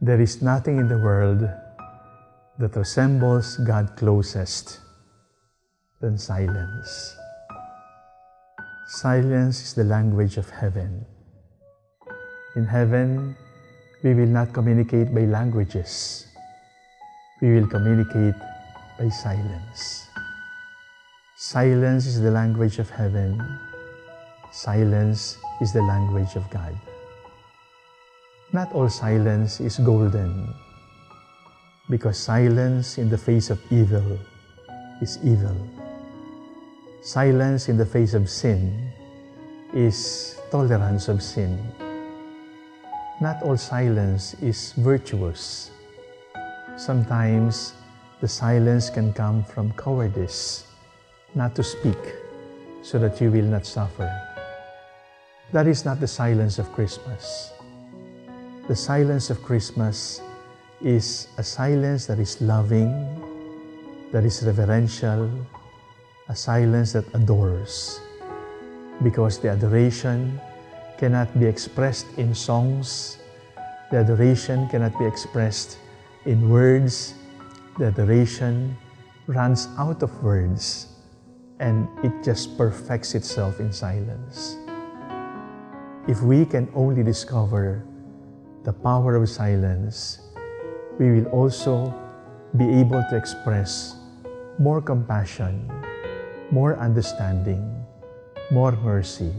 There is nothing in the world that resembles God closest than silence. Silence is the language of heaven. In heaven, we will not communicate by languages. We will communicate by silence. Silence is the language of heaven. Silence is the language of God. Not all silence is golden, because silence in the face of evil is evil. Silence in the face of sin is tolerance of sin. Not all silence is virtuous. Sometimes the silence can come from cowardice, not to speak, so that you will not suffer. That is not the silence of Christmas. The silence of Christmas is a silence that is loving, that is reverential, a silence that adores. Because the adoration cannot be expressed in songs, the adoration cannot be expressed in words, the adoration runs out of words and it just perfects itself in silence. If we can only discover the power of silence, we will also be able to express more compassion, more understanding, more mercy.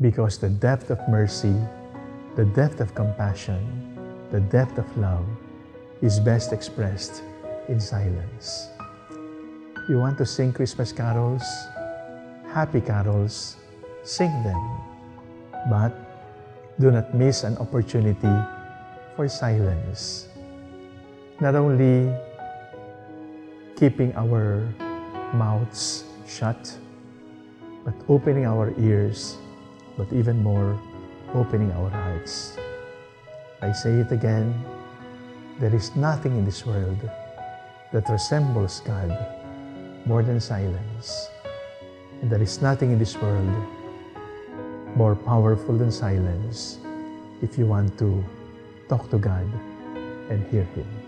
Because the depth of mercy, the depth of compassion, the depth of love is best expressed in silence. You want to sing Christmas carols? Happy carols, sing them. But do not miss an opportunity for silence. Not only keeping our mouths shut, but opening our ears, but even more, opening our hearts. I say it again, there is nothing in this world that resembles God more than silence. And there is nothing in this world more powerful than silence if you want to talk to God and hear Him.